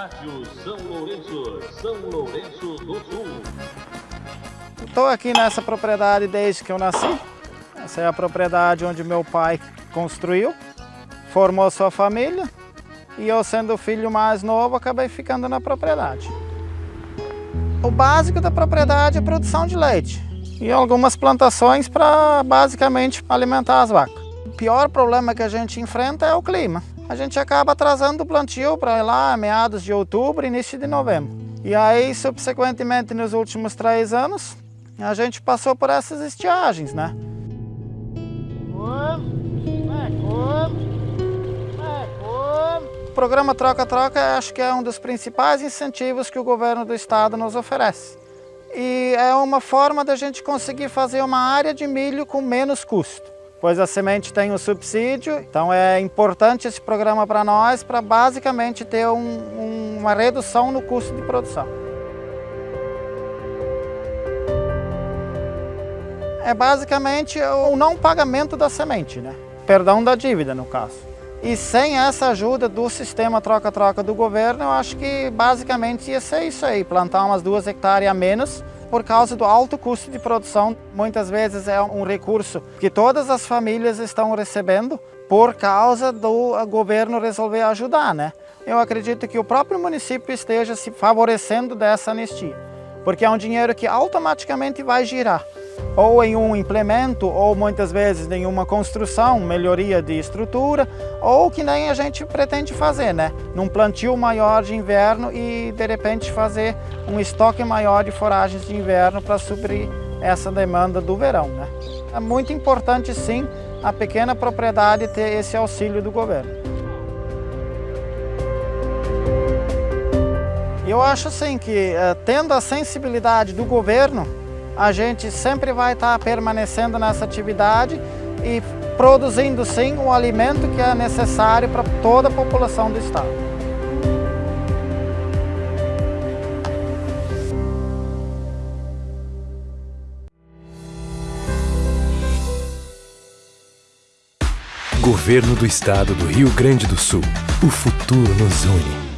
Rádio São Lourenço, São Lourenço do Sul. Estou aqui nessa propriedade desde que eu nasci. Essa é a propriedade onde meu pai construiu, formou sua família e eu sendo o filho mais novo acabei ficando na propriedade. O básico da propriedade é produção de leite e algumas plantações para basicamente alimentar as vacas. O pior problema que a gente enfrenta é o clima. A gente acaba atrasando o plantio para lá meados de outubro, início de novembro. E aí, subsequentemente, nos últimos três anos, a gente passou por essas estiagens, né? O programa Troca-Troca acho que é um dos principais incentivos que o governo do estado nos oferece. E é uma forma da gente conseguir fazer uma área de milho com menos custo. Pois a semente tem o subsídio, então é importante esse programa para nós para basicamente ter um, um, uma redução no custo de produção. É basicamente o não pagamento da semente, né? perdão da dívida no caso. E sem essa ajuda do sistema troca-troca do governo, eu acho que basicamente ia ser isso aí, plantar umas duas hectares a menos por causa do alto custo de produção. Muitas vezes é um recurso que todas as famílias estão recebendo por causa do governo resolver ajudar, né? Eu acredito que o próprio município esteja se favorecendo dessa anistia, porque é um dinheiro que automaticamente vai girar ou em um implemento, ou muitas vezes em uma construção, melhoria de estrutura, ou que nem a gente pretende fazer, né? Num plantio maior de inverno e de repente fazer um estoque maior de foragens de inverno para suprir essa demanda do verão, né? É muito importante sim a pequena propriedade ter esse auxílio do governo. Eu acho assim que, eh, tendo a sensibilidade do governo, a gente sempre vai estar permanecendo nessa atividade e produzindo sim o alimento que é necessário para toda a população do estado. Governo do Estado do Rio Grande do Sul. O futuro nos une.